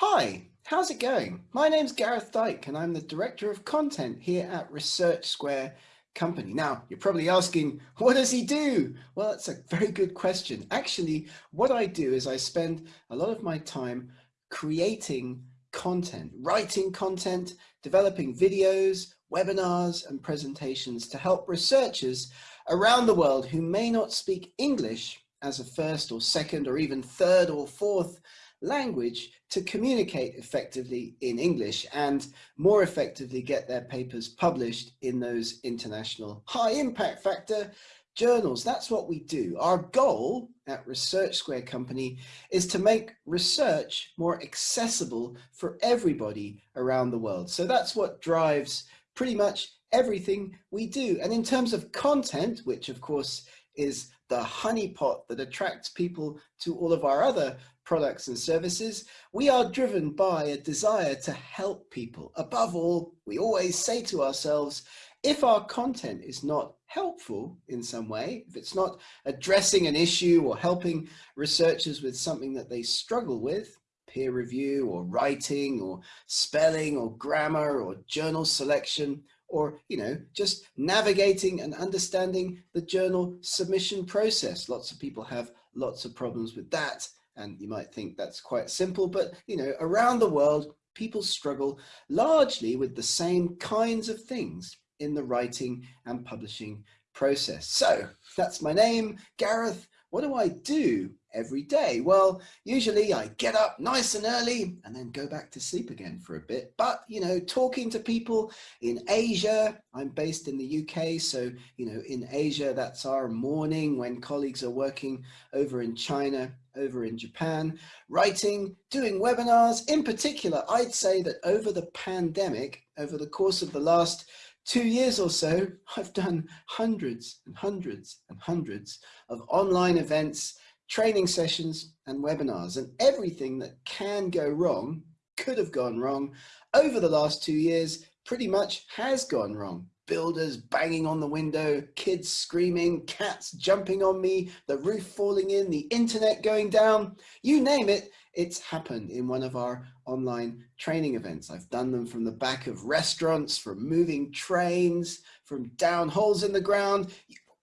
Hi, how's it going? My name's Gareth Dyke and I'm the Director of Content here at Research Square Company. Now, you're probably asking, what does he do? Well, that's a very good question. Actually, what I do is I spend a lot of my time creating content, writing content, developing videos, webinars and presentations to help researchers around the world who may not speak English as a first or second or even third or fourth language to communicate effectively in English and more effectively get their papers published in those international high impact factor journals. That's what we do. Our goal at Research Square Company is to make research more accessible for everybody around the world. So that's what drives pretty much everything we do. And in terms of content, which of course is the honeypot that attracts people to all of our other products and services, we are driven by a desire to help people. Above all, we always say to ourselves, if our content is not helpful in some way, if it's not addressing an issue or helping researchers with something that they struggle with, peer review or writing or spelling or grammar or journal selection, or, you know, just navigating and understanding the journal submission process. Lots of people have lots of problems with that. And you might think that's quite simple, but you know, around the world, people struggle largely with the same kinds of things in the writing and publishing process. So that's my name, Gareth. What do I do every day? Well, usually I get up nice and early and then go back to sleep again for a bit. But, you know, talking to people in Asia, I'm based in the UK. So, you know, in Asia, that's our morning when colleagues are working over in China, over in Japan, writing, doing webinars. In particular, I'd say that over the pandemic, over the course of the last two years or so, I've done hundreds and hundreds and hundreds of online events, training sessions and webinars and everything that can go wrong, could have gone wrong over the last two years, pretty much has gone wrong. Builders banging on the window, kids screaming, cats jumping on me, the roof falling in, the internet going down, you name it, it's happened in one of our online training events. I've done them from the back of restaurants, from moving trains, from down holes in the ground.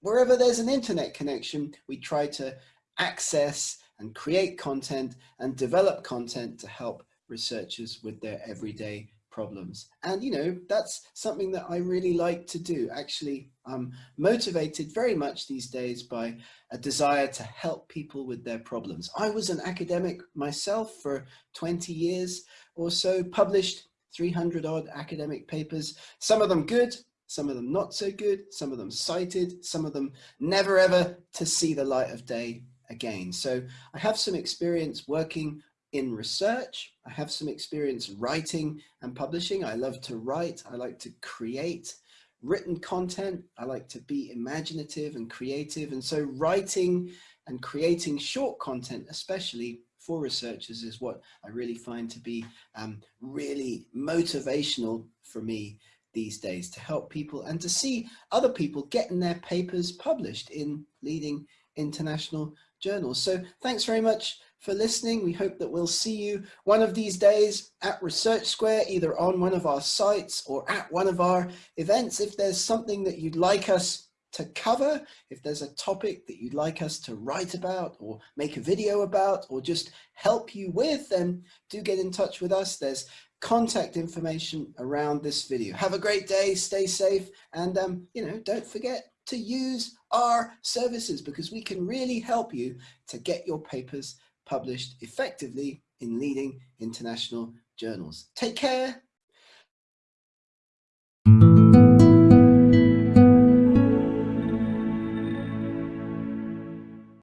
Wherever there's an internet connection, we try to access and create content and develop content to help researchers with their everyday problems. And, you know, that's something that I really like to do. Actually, I'm motivated very much these days by a desire to help people with their problems. I was an academic myself for 20 years or so, published 300 odd academic papers, some of them good, some of them not so good, some of them cited, some of them never ever to see the light of day again. So I have some experience working in research. I have some experience writing and publishing. I love to write. I like to create written content. I like to be imaginative and creative. And so writing and creating short content, especially for researchers is what I really find to be um, really motivational for me these days to help people and to see other people getting their papers published in leading international journals. So thanks very much for listening. We hope that we'll see you one of these days at Research Square, either on one of our sites or at one of our events. If there's something that you'd like us to cover, if there's a topic that you'd like us to write about or make a video about or just help you with, then do get in touch with us. There's contact information around this video. Have a great day, stay safe, and um, you know, don't forget to use our services because we can really help you to get your papers published effectively in leading international journals. Take care